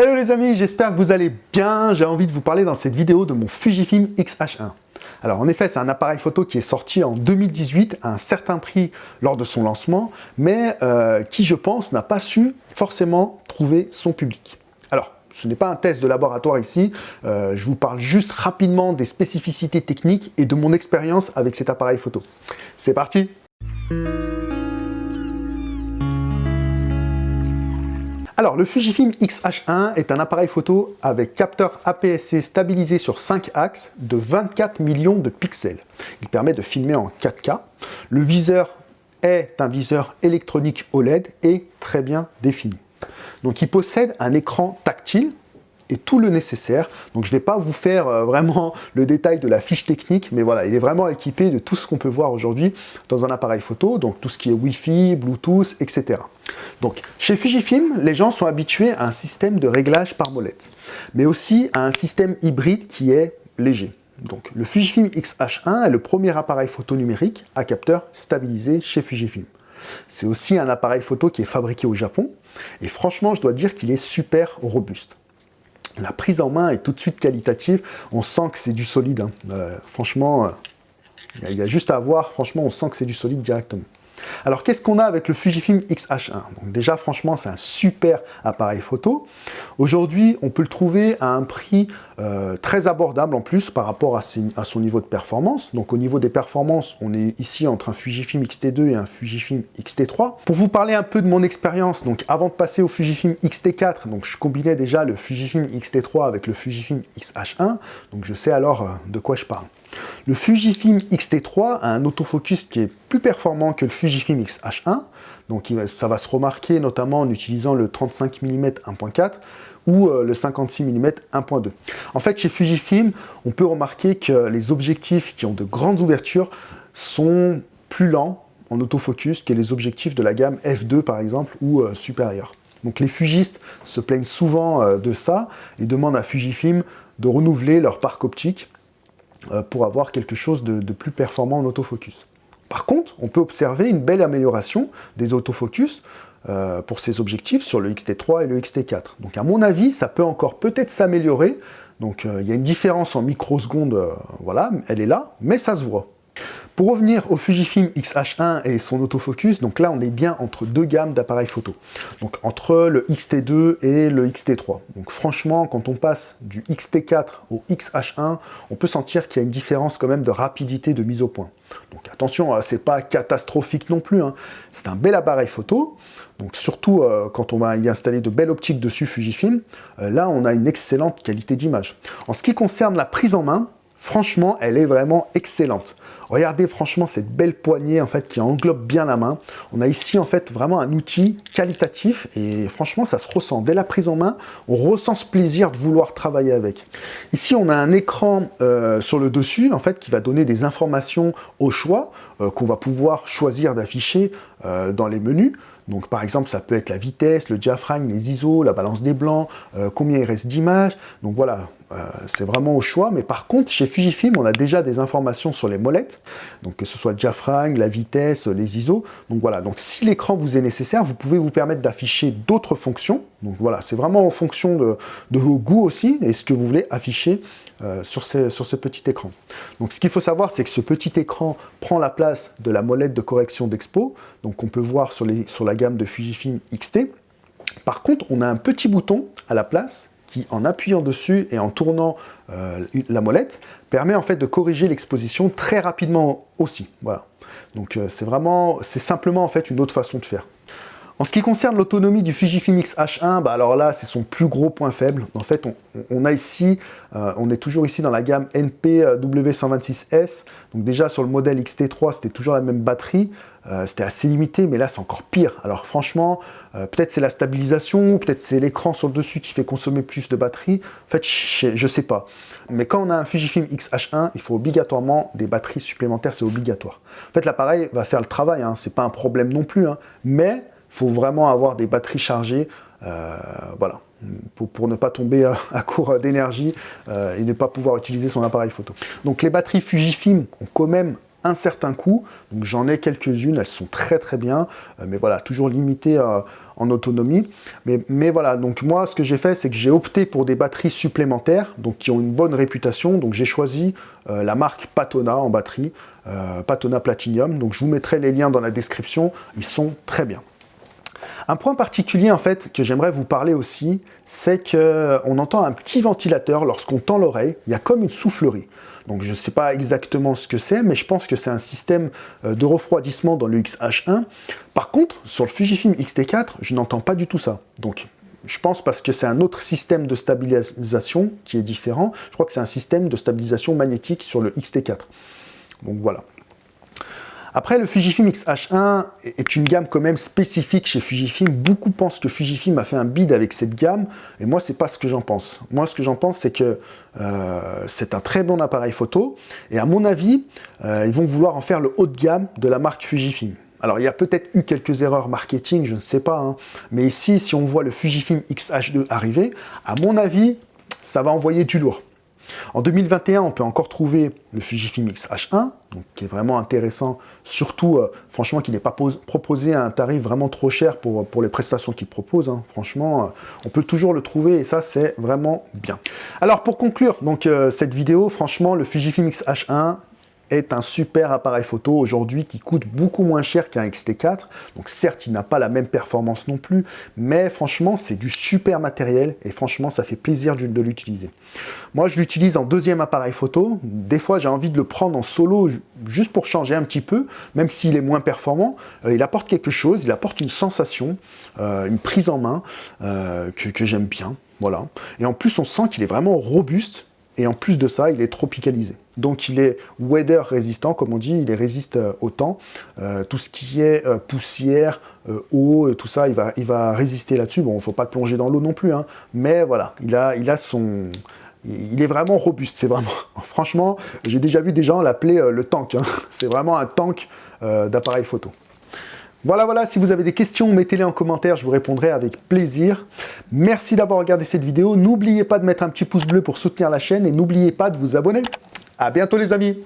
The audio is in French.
Hello les amis, j'espère que vous allez bien. J'ai envie de vous parler dans cette vidéo de mon Fujifilm X-H1. Alors en effet, c'est un appareil photo qui est sorti en 2018 à un certain prix lors de son lancement, mais euh, qui, je pense, n'a pas su forcément trouver son public. Alors, ce n'est pas un test de laboratoire ici, euh, je vous parle juste rapidement des spécificités techniques et de mon expérience avec cet appareil photo. C'est parti Alors, le Fujifilm X-H1 est un appareil photo avec capteur APS-C stabilisé sur 5 axes de 24 millions de pixels. Il permet de filmer en 4K. Le viseur est un viseur électronique OLED et très bien défini. Donc il possède un écran tactile et tout le nécessaire. Donc je ne vais pas vous faire euh, vraiment le détail de la fiche technique, mais voilà, il est vraiment équipé de tout ce qu'on peut voir aujourd'hui dans un appareil photo, donc tout ce qui est Wi-Fi, Bluetooth, etc. Donc chez Fujifilm, les gens sont habitués à un système de réglage par molette, mais aussi à un système hybride qui est léger. Donc le Fujifilm X-H1 est le premier appareil photo numérique à capteur stabilisé chez Fujifilm. C'est aussi un appareil photo qui est fabriqué au Japon, et franchement, je dois dire qu'il est super robuste. La prise en main est tout de suite qualitative. On sent que c'est du solide. Hein. Euh, franchement, il y, a juste à voir. Franchement, on sent que c'est du solide directement. Alors, qu'est-ce qu'on a avec le Fujifilm X-H1 Donc déjà, franchement, c'est un super appareil photo. Aujourd'hui, on peut le trouver à un prix euh, très abordable en plus par rapport à, son niveau de performance. Donc au niveau des performances, on est ici entre un Fujifilm X-T2 et un Fujifilm X-T3. Pour vous parler un peu de mon expérience, donc avant de passer au Fujifilm X-T4, donc je combinais déjà le Fujifilm X-T3 avec le Fujifilm X-H1, donc je sais alors euh, de quoi je parle. Le Fujifilm X-T3 a un autofocus qui est plus performant que le Fujifilm X-H1, donc ça va se remarquer notamment en utilisant le 35 mm 1.4 ou euh, le 56 mm 1.2. En fait, chez Fujifilm, on peut remarquer que les objectifs qui ont de grandes ouvertures sont plus lents en autofocus que les objectifs de la gamme f2 par exemple ou euh, supérieur. Donc les fugistes se plaignent souvent euh, de ça et demandent à Fujifilm de renouveler leur parc optique pour avoir quelque chose de plus performant en autofocus. Par contre, on peut observer une belle amélioration des autofocus euh, pour ces objectifs sur le XT3 et le XT4. Donc à mon avis, ça peut encore peut-être s'améliorer. Donc euh, il y a une différence en microsecondes, euh, voilà, elle est là, mais ça se voit. Pour revenir au Fujifilm X-H1 et son autofocus, donc là on est bien entre deux gammes d'appareils photo. Donc entre le XT2 et le XT3. Donc franchement, quand on passe du XT4 au XH1, on peut sentir qu'il y a une différence quand même de rapidité de mise au point. Donc attention, hein, c'est pas catastrophique non plus. Hein. C'est un bel appareil photo. Donc surtout euh, quand on va y installer de belles optiques dessus Fujifilm, euh, là on a une excellente qualité d'image. En ce qui concerne la prise en main, franchement elle est vraiment excellente. Regardez franchement cette belle poignée en fait qui englobe bien la main. On a ici en fait vraiment un outil qualitatif et franchement ça se ressent. Dès la prise en main, on ressent ce plaisir de vouloir travailler avec. Ici on a un écran euh, sur le dessus en fait qui va donner des informations au choix euh, qu'on va pouvoir choisir d'afficher euh, dans les menus. Donc par exemple, ça peut être la vitesse, le diaphragme, les ISO, la balance des blancs, combien il reste d'images. Donc voilà, euh, c'est vraiment au choix, mais par contre, chez Fujifilm, on a déjà des informations sur les molettes, donc que ce soit le diaphragme, la vitesse, les ISO. Donc voilà, donc si l'écran vous est nécessaire, vous pouvez vous permettre d'afficher d'autres fonctions. Donc voilà, c'est vraiment en fonction de, vos goûts aussi, et ce que vous voulez afficher euh, sur, ce, petit écran. Donc ce qu'il faut savoir, c'est que ce petit écran prend la place de la molette de correction d'expo, donc on peut voir sur, sur la gamme de Fujifilm XT. Par contre, on a un petit bouton à la place qui, en appuyant dessus et en tournant euh, la molette, permet en fait de corriger l'exposition très rapidement aussi. Voilà. Donc euh, c'est vraiment, c'est simplement en fait une autre façon de faire. En ce qui concerne l'autonomie du Fujifilm X-H1, bah alors là, c'est son plus gros point faible. En fait, on, a ici, euh, on est toujours ici dans la gamme NP-W126S. Donc déjà, sur le modèle XT3, c'était toujours la même batterie. Euh, c'était assez limité, mais là, c'est encore pire. Alors franchement, euh, peut-être c'est la stabilisation, peut-être c'est l'écran sur le dessus qui fait consommer plus de batterie. En fait, je, sais pas. Mais quand on a un Fujifilm X-H1, il faut obligatoirement des batteries supplémentaires, c'est obligatoire. En fait, l'appareil va faire le travail, hein, c'est pas un problème non plus, hein, mais il faut vraiment avoir des batteries chargées, euh, voilà, pour, ne pas tomber à, court d'énergie et ne pas pouvoir utiliser son appareil photo. Donc les batteries Fujifilm ont quand même un certain coût, donc j'en ai quelques-unes, elles sont très très bien, euh, mais voilà, toujours limitées en autonomie. Mais, voilà, donc moi, ce que j'ai fait, c'est que j'ai opté pour des batteries supplémentaires, donc qui ont une bonne réputation. Donc j'ai choisi euh, la marque Patona en batterie, euh, Patona Platinum. Donc je vous mettrai les liens dans la description, ils sont très bien. Un point particulier en fait que j'aimerais vous parler aussi, c'est qu'on entend un petit ventilateur lorsqu'on tend l'oreille, il y a comme une soufflerie. Donc je ne sais pas exactement ce que c'est, mais je pense que c'est un système euh, de refroidissement dans le XH1. Par contre, sur le Fujifilm X-T4, je n'entends pas du tout ça. Donc je pense parce que c'est un autre système de stabilisation qui est différent. Je crois que c'est un système de stabilisation magnétique sur le X-T4. Donc voilà. Après, le Fujifilm X-H1 est une gamme quand même spécifique chez Fujifilm. Beaucoup pensent que Fujifilm a fait un bid avec cette gamme, et moi, c'est pas ce que j'en pense. Moi, ce que j'en pense, c'est que euh, c'est un très bon appareil photo, et à mon avis, euh, ils vont vouloir en faire le haut de gamme de la marque Fujifilm. Alors, il y a peut-être eu quelques erreurs marketing, je ne sais pas, hein. mais ici, si on voit le Fujifilm X-H2 arriver, à mon avis, ça va envoyer du lourd. En 2021, on peut encore trouver le Fujifilm X-H1, qui est vraiment intéressant, surtout, euh, franchement, qui n'est pas proposé à un tarif vraiment trop cher pour, pour les prestations qu'il propose. Hein. Franchement, euh, on peut toujours le trouver et ça, c'est vraiment bien. Alors, pour conclure donc, euh, cette vidéo, franchement, le Fujifilm X-H1, est un super appareil photo aujourd'hui qui coûte beaucoup moins cher qu'un XT4. Donc certes, il n'a pas la même performance non plus, mais franchement, c'est du super matériel et franchement, ça fait plaisir de l'utiliser. Moi, je l'utilise en deuxième appareil photo. Des fois, j'ai envie de le prendre en solo juste pour changer un petit peu, même s'il est moins performant. Euh, il apporte quelque chose, il apporte une sensation, euh, une prise en main euh, que, que j'aime bien. Voilà. Et en plus, on sent qu'il est vraiment robuste et en plus de ça, il est tropicalisé. Donc il est weather résistant, comme on dit, il résiste euh, au temps. Euh, tout ce qui est euh, poussière, eau, tout ça, il va, résister là-dessus. Bon, il ne faut pas le plonger dans l'eau non plus, hein. mais voilà, il a, il a son... Il est vraiment robuste, c'est vraiment... Franchement, j'ai déjà vu des gens l'appeler le tank. Hein. C'est vraiment un tank d'appareil photo. Voilà, voilà, si vous avez des questions, mettez-les en commentaire, je vous répondrai avec plaisir. Merci d'avoir regardé cette vidéo. N'oubliez pas de mettre un petit pouce bleu pour soutenir la chaîne et n'oubliez pas de vous abonner. À bientôt les amis